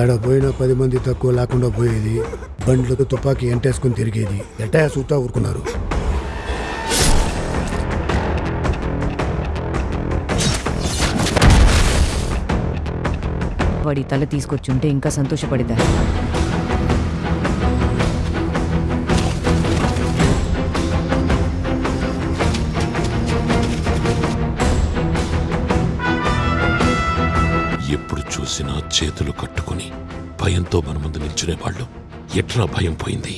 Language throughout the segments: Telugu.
ఏడ పోయినా పది మంది తక్కువ లేకుండా పోయేది. బండ్లకు తుపాకీ ఎంటేసుకుని తిరిగేది. ఎట్టా సూతా ఊరుకున్నారు. వాడి తల తీసుకొచ్చుంటే ఇంకా సంతోషపడేదాన్ని. చూసినా చేతులు కట్టుకుని భయంతో మన ముందు నిల్చునేవాళ్ళు. ఎట్లా భయం పోయింది?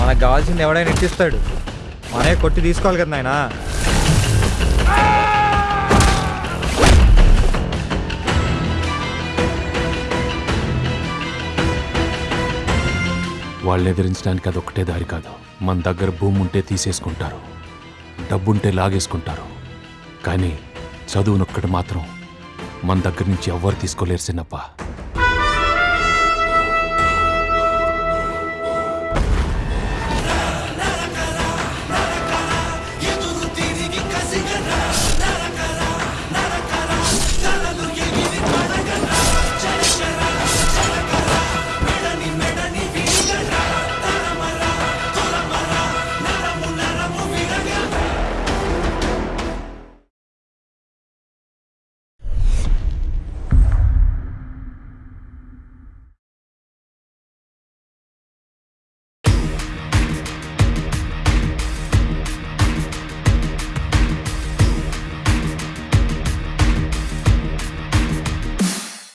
మనకు కావాల్సింది ఎవడైనా ఇచ్చిస్తాడు మనే కొట్టి తీసుకోవాలి కదా నాయనా. వాళ్ళని ఎదిరించడానికి అదొక్కటే దారి కాదు. మన దగ్గర భూమి ఉంటే తీసేసుకుంటారు. డబ్బుంటే లాగేసుకుంటారు. కానీ చదువునొక్కడు మాత్రం మన దగ్గర నుంచి ఎవ్వరు తీసుకోలేరు చిన్నప్ప.